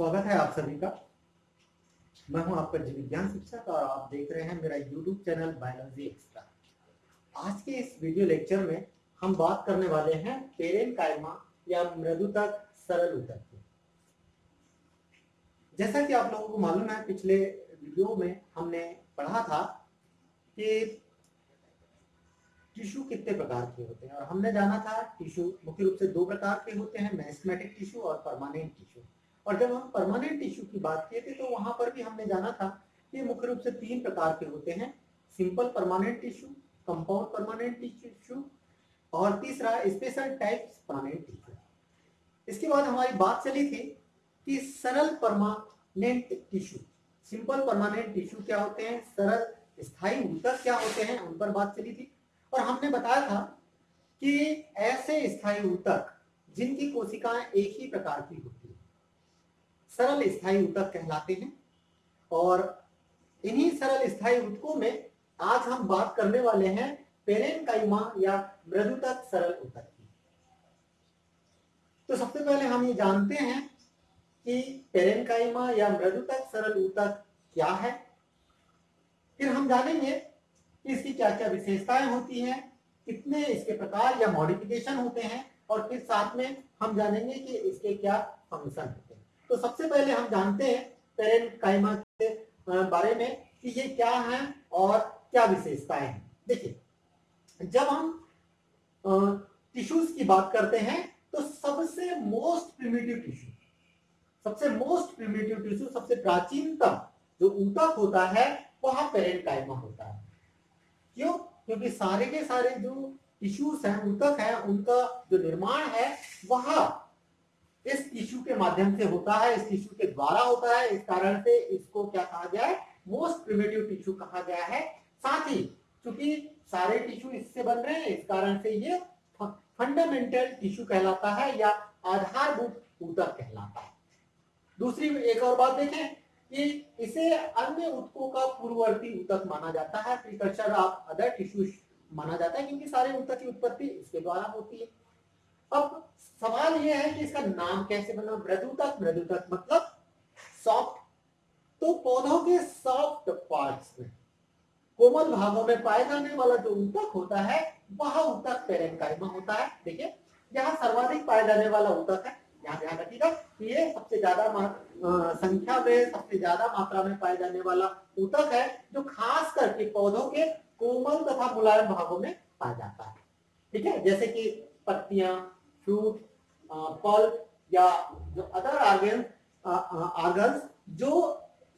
स्वागत है आप सभी का। मैं हूँ आपका जीव विज्ञान शिक्षक और आप देख रहे हैं मेरा यूट्यूब चैनल बायोलॉजी एक्स्ट्रा आज के इस वीडियो लेक्चर में हम बात करने वाले हैं पेरेन कायमा या मृदुतक सरल उतक की। जैसा कि आप लोगों को मालूम है, पिछले वीडियो में हमने पढ़ा था कि टिश्यू कितने प्रकार के होते हैं और हमने जाना था टिश्यू मुख्य रूप से दो प्रकार के होते हैं मैस्मेटिक टिश्यू और परमानेंट टिश्यू और जब हम परमानेंट टिश्यू की बात किए थे तो वहाँ पर भी हमने जाना था कि मुख्य रूप से तीन प्रकार के होते हैं। Simple permanent tissue compound permanent tissue और तीसरा स्पेशल टाइप परमानेंट टिश्यू इसके बाद हमारी बात चली थी कि सरल permanent tissue simple permanent tissue क्या होते हैं? सरल, स्थायी ऊतक क्या होते हैं? उन पर बात चली थी। और हमने बताया था कि ऐसे स्थायी ऊतक जिनकी कोशिकाएँ एक ही प्रकार की होती सरल स्थायी ऊतक कहलाते हैं। और इन्हीं सरल स्थायी ऊतकों में आज हम बात करने वाले हैं पेरेन पेरेनकाइमा या मृदुतक सरल ऊतक की। तो सबसे पहले हम ये जानते हैं कि पेरेनकाइमा या मृदुतक सरल ऊतक क्या है। फिर हम जानेंगे इसकी क्या क्या विशेषताएँ होती हैं, कितने इसके प्रकार या मॉडिफिकेशन होते हैं, और फिर साथ में हम जानेंगे कि इसके क्या फ़ंक्शन हैं। तो सबसे पहले हम जानते हैं काइमा के बारे में कि ये क्या है और क्या विशेषताएँ हैं। देखिए, जब हम टिश्यूज की बात करते हैं तो सबसे मोस्ट प्रिमिटिव टिश्यू सबसे मोस्ट प्रिमिटिव टिश्यू सबसे प्राचीनतम जो ऊतक होता है, वह पेरेन काइमा होता है। क्यों? क्योंकि सारे के सारे जो टिश्यूज हैं, ऊतक है, उनका जो निर्माण है, वह इस टिश्यू के माध्यम से होता है, इस टिश्यू के द्वारा होता है। इस कारण से इसको क्या कहा गया है? मोस्ट प्रिमेटिव टिश्यू कहा गया है। साथ ही क्योंकि सारे टिश्यू इससे बन रहे हैं, इस कारण से ये फंडामेंटल टिश्यू कहलाता है या आधारभूत ऊतक कहलाता है। दूसरी, एक और बात देखें कि इसे अन्य उत्कों का पूर्ववर्ती ऊतक माना जाता है। प्रिकर्सर ऑफ़ अदर टिश्यू माना जाता है, क्योंकि सारे ऊतक की उत्पत्ति इसके द्वारा होती है। अब सवाल यह है कि इसका नाम कैसे बना? मृदुतक मृदुतक मतलब सॉफ्ट तो पौधों के सॉफ्ट पार्ट्स में, कोमल भागों में पाए जाने वाला जो ऊतक होता है, वह ऊतक पेरेंकाइमा होता है। देखिए, यहाँ सर्वाधिक पाए जाने वाला ऊतक है। यहाँ ध्यान रखिएगा ये सबसे ज़्यादा संख्या में, सबसे ज़्यादा मात्रा में पाए जाने वाला ऊतक है, जो खास करके पौधों के कोमल तथा मुलायम भागों में पाया जाता है। ठीक है? जैसे कि पत्तियाँ फ्रूट पल्प या जो अदर आर्गन आर्गन्स जो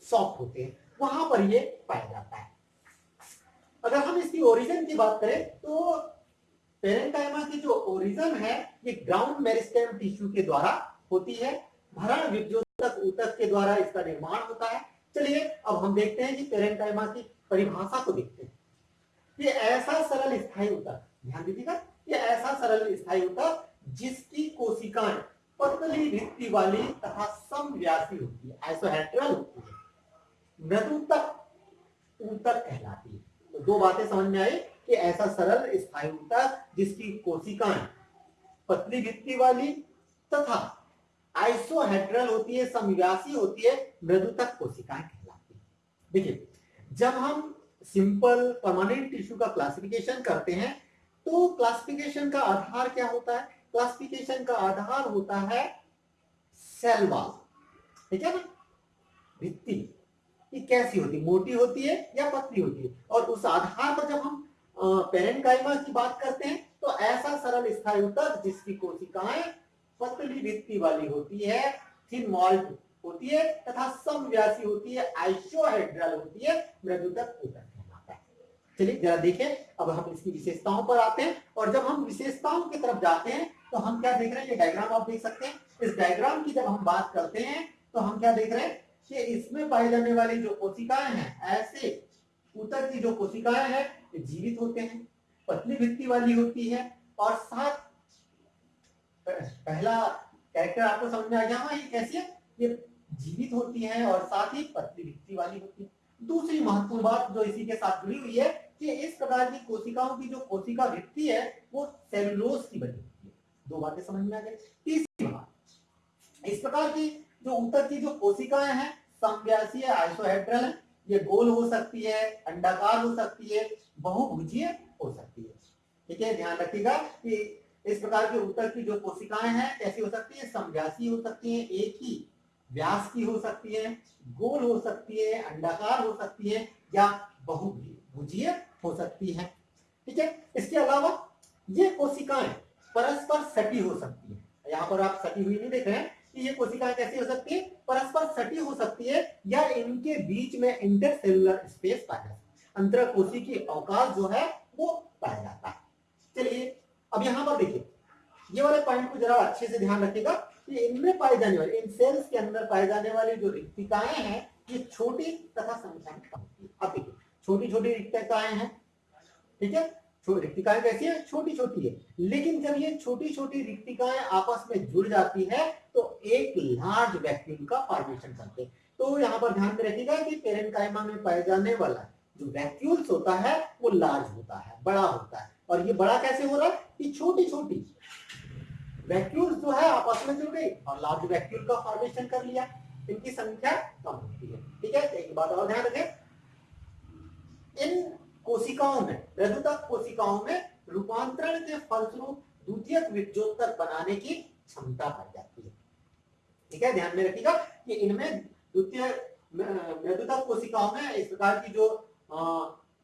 सॉफ्ट होते हैं, वहाँ पर ये पाया जाता है। अगर हम इसकी ओरिजिन की बात करें तो पेरेंटाइमा की जो ओरिजिन है, ये ग्राउंड मेरिस्टेम टिश्यू के द्वारा होती है। भरण विद्योतक ऊतक के द्वारा इसका निर्माण होता है। चलिए, अब हम देखते हैं कि पेरेंटाइमा की परिभाषा को देखते हैं। ये ऐसा सरल स्थायी ऊतक, ध्यान दीजिएगा, ये ऐसा सरल स्थायी ऊतक जिसकी कोशिकाएँ पतली भित्ति वाली तथा समव्यासी होती है आइसोहेड्रल होती है। मृदुतक ऊतक कहलाती है। तो दो बातें समझ में आई कि ऐसा सरल स्थायी ऊतक जिसकी कोशिकाएँ पतली भित्ति वाली तथा आइसोहेड्रल होती है समव्यासी होती है मृदुतक कोशिकाएँ कहलाती है। देखिए, जब हम सिंपल परमानेंट टिश्यू का क्लासिफिकेशन करते हैं तो क्लासिफिकेशन का आधार क्या होता है? क्लासिफिकेशन का आधार होता है सेल वॉल ठीक है ना? भित्ति। ये कैसी होती है? मोटी होती है या पतली होती है? और उस आधार पर जब हम पेरेंकाइमा की बात करते हैं तो ऐसा सरल स्थायी ऊतक जिसकी कोशिकाएँ पतली भित्ति वाली होती है थिन मॉल्ट होती है, तथा समव्यासी होती है आइसोहेड्रल होती है, मृदुतक ऊतक चलिए जरा देखें। अब हम इसकी विशेषताओं पर आते हैं और जब हम विशेषताओं की तरफ़ जाते हैं तो हम क्या देख रहे हैं? ये डायग्राम आप देख सकते हैं। इस डायग्राम की जब हम बात करते हैं तो हम क्या देख रहे हैं कि इसमें पाई जाने वाली जो कोशिकाएँ हैं, ऐसे ऊतक की जो कोशिकाएँ हैं जीवित होते हैं, पतली भित्ति वाली होती है, और साथ, पहला कैरेक्टर आपको समझ में आ गया हाँ ये कैसी है? ये जीवित होती है और साथ ही पतली भित्ति वाली होती है। दूसरी महत्वपूर्ण बात जो इसी के साथ जुड़ी हुई है कि इस प्रकार की कोशिकाओं की जो कोशिका भित्ति है, वो सेलुलोज की बनी दो बातें समझ में आ गई। तीसरी बात, इस प्रकार की जो ऊतक की जो कोशिकाएँ हैं समव्यासीय आइसोहेड्रल है, ये गोल हो सकती है, अंडाकार हो सकती है, बहुभुजीय हो सकती है। ठीक है, ध्यान रखिएगा कि इस प्रकार के ऊतक की जो कोशिकाएँ हैं, कैसी हो सकती है? समव्यासी हो सकती है, एक ही व्यास की हो सकती है, गोल हो सकती है, अंडाकार हो सकती है, या बहुभुजीय हो सकती है। ठीक है, इसके अलावा ये कोशिकाएँ परस्पर सटी हो सकती है। यहाँ पर आप सटी हुई नहीं देख रहे हैं कि ये कोशिकाएँ कैसी हो सकती है? परस्पर सटी हो सकती है या इनके बीच में इंटरसेलुलर स्पेस पाया जाता है। अंतर कोशी की अवकाश जो है, वो पाया जाता है। चलिए, अब यहाँ पर देखिए। ये वाले पॉइंट को जरा अच्छे से ध्यान रखिएगा कि इनमें पाए जाने वाले, इन सेल्स के अंदर पाए जाने वाली जो रिक्तिकाएँ हैं, ये छोटी तथा संख्या में कम होती है। अब देखिए छोटी छोटी रिक्तिकाएँ हैं, ठीक है? रिक्तिकाएँ कैसी है? छोटी छोटी है। लेकिन जब ये छोटी छोटी रिक्तिकाएँ आपस में जुड़ जाती है तो एक लार्ज वैक्यूल का फॉर्मेशन करते हैं। तो यहाँ पर ध्यान में रखिएगा कि पेरेंकाइमा में पाए जाने वाला जो वैक्यूल्स होता है, वो लार्ज होता है, बड़ा होता है। और ये बड़ा कैसे हो रहा है? कि छोटी छोटी वैक्यूल्स जो है, आपस में जुड़ गई और लार्ज वैक्यूल का फॉर्मेशन कर लिया। इनकी संख्या कम होती है। ठीक है? एक बात और ध्यान रखें। इन कोशिकाओं में मृदुतक कोशिकाओं में रूपांतरण के फलस्वरूप द्वितीय विद्योत्तर बनाने की क्षमता पाई जाती है। ठीक है? ध्यान में रखिएगा कि इनमें द्वितीय मृदुतक कोशिकाओं में इस प्रकार की जो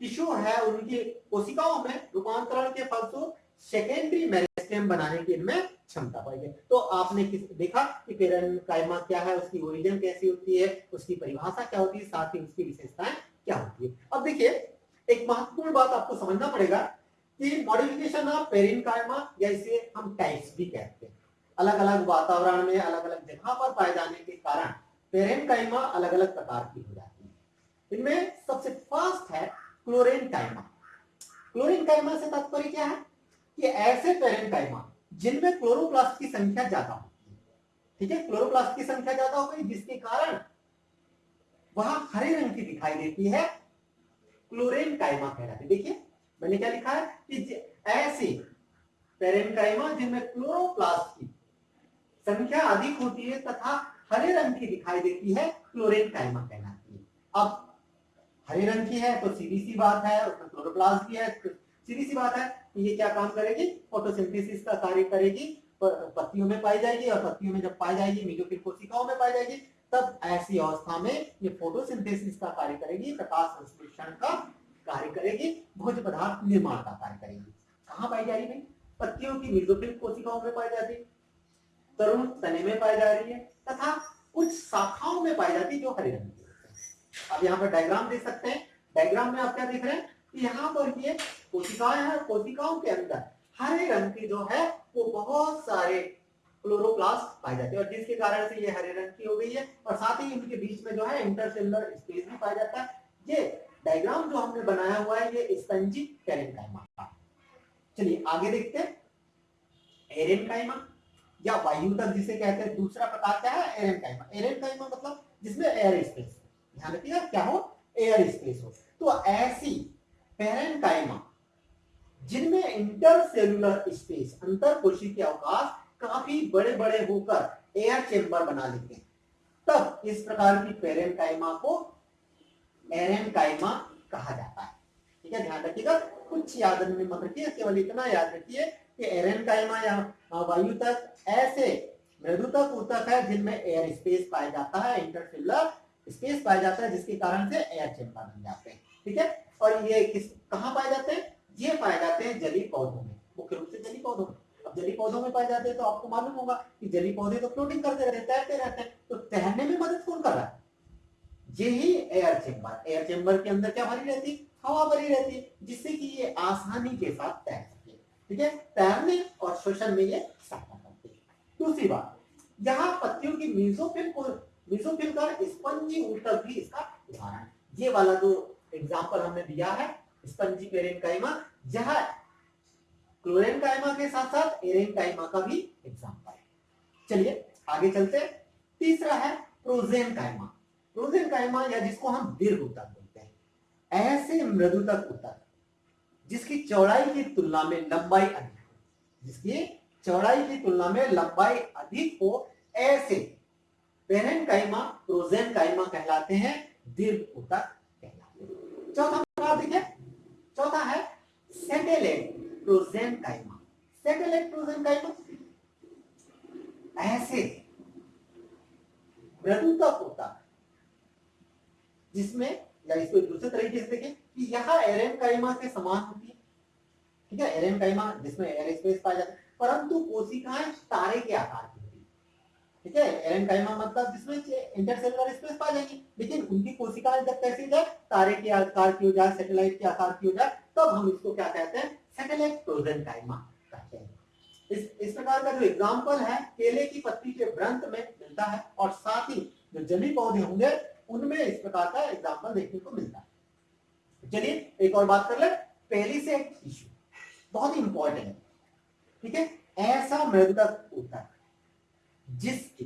टिश्यू है उनकी कोशिकाओं में रूपांतरण के फलस्वरूप सेकेंडरी मेरिस्टेम बनाने की इनमें क्षमता पाई है तो आपने किस, देखा कि कायमा क्या है, उसकी ओरिजिन कैसी होती है, उसकी परिभाषा क्या होती है, साथ ही उसकी विशेषताएँ क्या होती है। अब देखिए एक महत्वपूर्ण बात आपको समझना पड़ेगा कि मॉडिफिकेशन ऑफ़ पेरिन कायमा या इसे हम टाइप्स भी कहते हैं। अलग अलग वातावरण में अलग अलग जगह पर पाए जाने के कारण पेरेन कायमा अलग अलग प्रकार की हो जाती है। इनमें सबसे फ़र्स्ट है क्लोरेन कायमा क्लोरीन कायमा से तात्पर्य क्या है? कि ऐसे पेरेन कायमा जिनमें क्लोरोप्लास्ट की संख्या ज़्यादा होती है। ठीक है? क्लोरोप्लास्ट की संख्या ज़्यादा हो गई, जिसके कारण वह हरे रंग की दिखाई देती है क्लोरेन कायमा कहलाती है। देखिए, मैंने क्या लिखा है कि ऐसे पेरेंकाइमा जिनमें क्लोरोप्लास्ट की संख्या अधिक होती है तथा हरे रंग की दिखाई देती है क्लोरेन कायमा कहलाती है। अब, हरे रंग की है तो सीधी सी बात है, उसमें क्लोरोप्लास्ट की है तो सीधी सी बात है कि ये क्या काम करेगी? फोटोसिंथेसिस का कार्य करेगी पत्तियों में पाई जाएगी और पत्तियों में जब पाई जाएगी मीजोफिल कोशिकाओं में पाई जाएगी तब ऐसी अवस्था में ये फोटोसिंथेसिस का कार्य करेगी, प्रकाश संश्लेषण का कार्य करेगी भोज पदार्थ निर्माण का कार्य करेगी। कहाँ पाई जा रही है पत्तियों की मीजोफिल कोशिकाओं में पाई जाती तरुण तने में पाई जा रही है, तथा कुछ शाखाओं में पाई जाती जो हरे रंग की अब यहाँ पर डायग्राम देख सकते हैं। डायग्राम में आप क्या देख रहे हैं? यहाँ पर ये कोशिकाएँ हैं कोशिकाओं के अंदर हरे रंग की जो है, वो बहुत सारे क्लोरोप्लास्ट पाए जाते हैं और जिसके कारण से ये हरे रंग की हो गई है और साथ ही इनके बीच में जो है इंटरसेलुलर स्पेस भी पाया जाता है। ये डायग्राम जो हमने बनाया हुआ है, ये स्पंजी कैरेनकाइमा का चलिए आगे देखते हैं। एरेनकाइमा या वायु तक जिसे कहते हैं, दूसरा प्रकार क्या है? एरेनकाइमा एरेनकाइमा मतलब जिसमें एयर स्पेस ध्यान रखिएगा, क्या हो? एयर स्पेस हो। तो ऐसी पेरेनकाइमा जिनमें इंटरसेलुलर स्पेस अंतर कोशी के अवकाश काफ़ी बड़े बड़े होकर एयर चेम्बर बना लेते हैं। तब इस प्रकार की पेरेनकाइमा को एरेनकाइमा कहा जाता है। ठीक है, ध्यान रखिएगा, कुछ याद में मत रखिए, केवल इतना याद रखिए कि एरेनकाइमा या वायु तक, ऐसे मृदुतक ऊतक है जिनमें एयर स्पेस पाया जाता है इंटरसेलुलर स्पेस पाया जाता है, जिसके कारण से एयर चेंबर बन जाते हैं। ठीक है, और ये किस, कहाँ पाए जाते हैं? ये पाए जाते हैं जली पौधों में, मुख्य रूप से जली पौधों में। जली पौधों में पाए जाते हैं तो आपको मालूम होगा कि जली पौधे तो फ्लोटिंग करते रहते तैरते रहते हैं। तो तैरने में मदद कौन कर रहा है? ये ही एयर चेम्बर एयर चेम्बर के अंदर क्या भरी रहती हवा भरी रहती है, जिससे कि ये आसानी के साथ तैर सके। ठीक है? तैरने और श्वसन में ये सहायता करती है। दूसरी बात, यहाँ पत्तियों की मीजोफिल को मीजोफिल का स्पंजी ऊतक भी इसका उदाहरण ये वाला जो एग्ज़ाम्पल हमने दिया है, स्पंजी पेरेनकाइमा यह क्लोरेनकाइमा के साथ साथ एरेनकाइमा का भी एग्ज़ाम्पल है। चलिए, आगे चलते तीसरा है प्रोजेन काइमा प्रोजेन काइमा या जिसको हम दीर्घ ऊतक बोलते हैं, ऐसे मृदुतक ऊतक जिसकी चौड़ाई की तुलना में लंबाई अधिक हो, जिसकी चौड़ाई की तुलना में लंबाई अधिक हो, ऐसे पेरेंट काइमा प्रोजेन काइमा कहलाते हैं, दीर्घ ऊतक कहलाते हैं। चौथा प्रकार देखिए चौथा है सेटेलाइट प्रोजेन काइमा सेटेलाइट प्रोजेन काइमा ऐसे। मृदुतक ऊतक जिसमें, या इसको दूसरे तरीके से देखें, कि यह एरेन काइमा के समान होती है। ठीक है? एरेन काइमा, जिसमें एयर स्पेस पाया जाता है। परंतु कोशिकाएँ तारे के आकार की होती है। ठीक है? एरेन काइमा मतलब जिसमें इंटरसेलुलर स्पेस पा जाएगी। लेकिन उनकी कोशिकाएँ जब कैसी जाए, तारे के आकार की हो जाए सैटेलाइट के आकार की हो जाए, तब हम इसको क्या कहते हैं? सैटेलाइट प्रोजन काइमा कहते हैं इस इस प्रकार का जो एग्ज़ाम्पल है, केले की पत्ती के व्रंत में मिलता है और साथ ही जो जली पौधे होंगे, उनमें इस प्रकार का एग्ज़ाम्पल देखने को मिलता है। चलिए, एक और बात कर ले, पहली से टिश्यू बहुत ही इंपॉर्टेंट है। ठीक है? ऐसा मृदक ऊतक जिसकी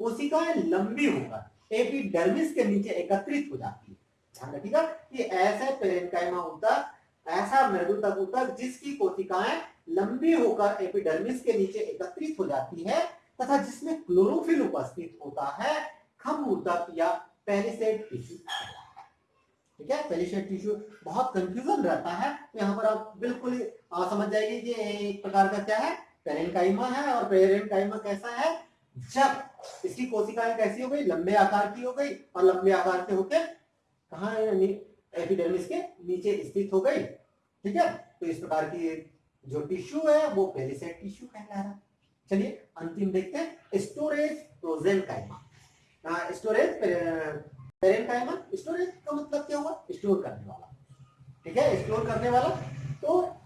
कोशिकाएँ लंबी होकर एपिडर्मिस के नीचे एकत्रित हो जाती है। ध्यान रखिएगा कि ऐसे पेरेंकाइमा ऊतक ऐसा मृदुतक ऊतक जिसकी कोशिकाएँ लंबी होकर एपिडर्मिस के नीचे एकत्रित हो जाती है तथा जिसमें क्लोरोफिल उपस्थित होता है, खम ऊतक या पेरिसेट टिश्यू ठीक है? पेरिसेट टिश्यू बहुत कंफ्यूजन रहता है तो यहाँ पर आप बिल्कुल समझ जाएँगे कि एक प्रकार का क्या है? पेरेंकाइमा है और पेरेंकाइमा कैसा है? जब इसकी कोशिकाएँ कैसी हो गई, लंबे आकार की हो गई और लंबे आकार के होके कहा एपिडर्मिस के नीचे स्थित हो गई। ठीक है? तो इस प्रकार की जो टिश्यू है, वो पेरिसेट टिश्यू कहला रहा। चलिए, अंतिम देखते हैं। Storage parenchyma storage parenchyma storage का मतलब क्या हुआ? स्टोर करने वाला। ठीक है? स्टोर करने वाला। तो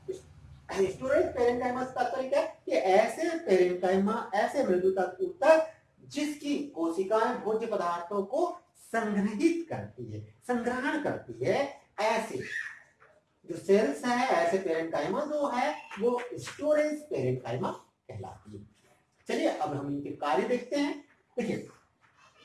स्टोरेज पेरेंकाइमा का तात्पर्य क्या है? कि ऐसे पेरेंकाइमा ऐसे मृदुता ऊतक जिसकी कोशिकाएँ भोज्य पदार्थों को संग्रहित करती है, संग्रहण करती है, ऐसे। जो सेल्स है, ऐसे पेरेंट काइमा जो है, वो स्टोरेज पेरेंट काइमा कहलाती है। चलिए, अब हम इनके कार्य देखते हैं। देखिए,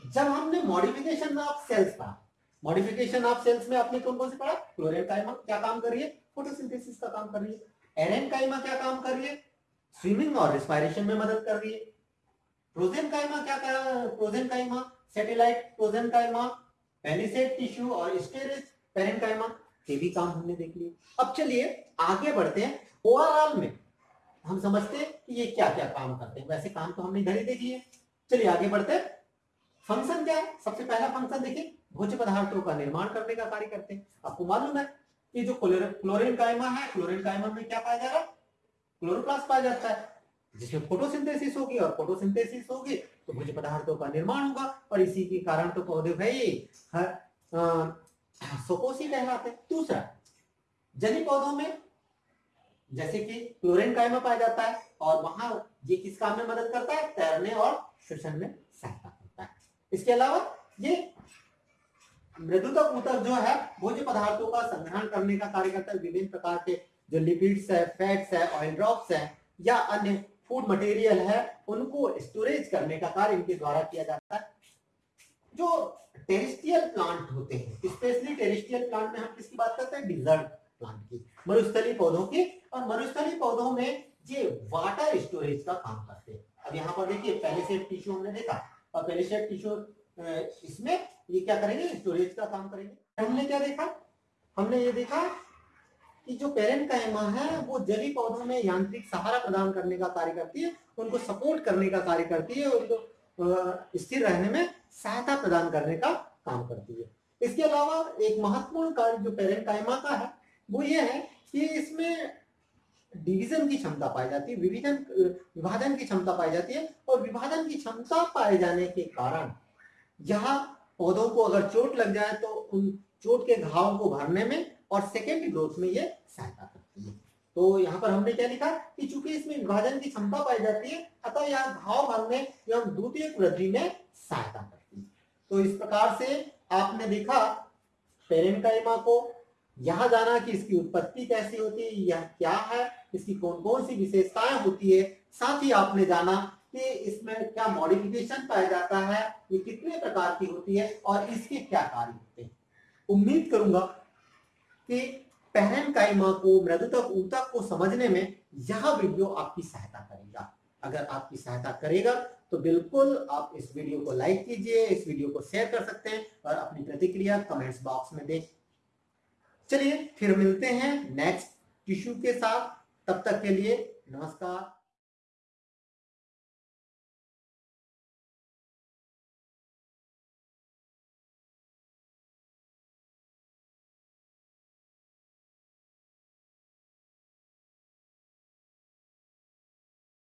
जब हमने मॉडिफिकेशन ऑफ़ सेल्स पढ़ा मॉडिफिकेशन ऑफ़ सेल्स में आपने कौन कौन से पढ़ा? क्लोरेन काइमा क्या काम कर रही है? फोटोसिंथेसिस का काम कर रही है। एरेन काइमा क्या काम कर रही है? स्विमिंग और रिस्पायरेशन में मदद कर रही है। प्रोजेन काइमा क्या कर प्रोजेन काइमा सैटेलाइट टिश्यू और पेरेंकाइमा ये भी काम हमने देख लिए। अब चलिए आगे बढ़ते हैं। ओवरऑल में हम समझते हैं कि ये क्या क्या काम करते हैं। वैसे काम तो हमने इधर ही देख लिए। चलिए आगे बढ़ते हैं। फ़ंक्शन क्या है? सबसे पहला फ़ंक्शन देखिए, भोज्य पदार्थों का निर्माण करने का कार्य करते हैं। आपको मालूम है कि जो क्लोरिन कायमा है क्लोरीन कायमा में क्या पाया जा रहा है? क्लोरोप्लास्ट पाया जाता है। जिसमें फोटोसिंथेसिस होगी और फोटोसिंथेसिस होगी तो भोज्य पदार्थों का निर्माण होगा, और इसी के कारण तो पौधे भाई, हर सोकोसी कहलाते हैं। दूसरा जली पौधों में जैसे कि क्लोरीन कायमा पाया जाता है, और वहाँ ये किस काम में मदद करता है? तैरने और श्वसन में सहायता करता है। इसके अलावा ये मृदुतक ऊतक जो है, भोज्य पदार्थों का संग्रहण करने का कार्य करता है। विभिन्न प्रकार के जो लिपिड्स है फैट्स है ऑयल ड्रॉप्स है, या अन्य फ़ूड मटेरियल है, उनको स्टोरेज करने का कार्य इनके द्वारा किया जाता है। जो टेरिस्टियल प्लांट होते हैं स्पेशली टेरिस्टियल प्लांट में हम किसकी बात करते हैं? डिजर्ट प्लांट की। मरुस्थली पौधों की, और मरुस्थली पौधों में ये वाटर स्टोरेज का काम करते हैं। अब यहाँ पर देखिए, पहले से टिश्यू हमने देखा, और पहले से टिश्यू इसमें ये क्या करेंगे? स्टोरेज का काम करेंगे। हमने क्या देखा? हमने ये देखा कि जो पेरेंट का एमा है, वो जली पौधों में यांत्रिक सहारा प्रदान करने का कार्य करती है, उनको सपोर्ट करने का कार्य करती है, उनको स्थिर रहने में सहायता प्रदान करने का काम करती है। इसके अलावा एक महत्वपूर्ण कार्य जो पेरेंट कायमा का है, वो ये है कि इसमें डिवीज़न की क्षमता पाई जाती है, विभाजन विभाजन की क्षमता पाई जाती है और विभाजन की क्षमता पाए जाने के कारण यहाँ पौधों को अगर चोट लग जाए तो उन चोट के घाव को भरने में और सेकेंड ग्रोथ में ये सहायता करती है। तो यहाँ पर हमने क्या लिखा कि चूँकि इसमें विभाजन की क्षमता पाई जाती है, अतः यह घाव भरने एवं द्वितीय वृद्धि में सहायता करती है। तो इस प्रकार से आपने देखा पेरेंटाइमा को, यह जाना कि इसकी उत्पत्ति कैसी होती है, यह क्या है, इसकी कौन कौन सी विशेषताएँ होती है, साथ ही आपने जाना कि इसमें क्या मॉडिफिकेशन पाया जाता है, ये कितने प्रकार की होती है और इसके क्या कार्य होते हैं। उम्मीद करूँगा कि पहन काइमा को मृदुतक ऊतक को समझने में यह वीडियो आपकी सहायता करेगा। अगर आपकी सहायता करेगा तो बिल्कुल आप इस वीडियो को लाइक कीजिए, इस वीडियो को शेयर कर सकते हैं और अपनी प्रतिक्रिया कमेंट्स बॉक्स में दें। चलिए, फिर मिलते हैं नेक्स्ट टिश्यू के साथ। तब तक के लिए नमस्कार।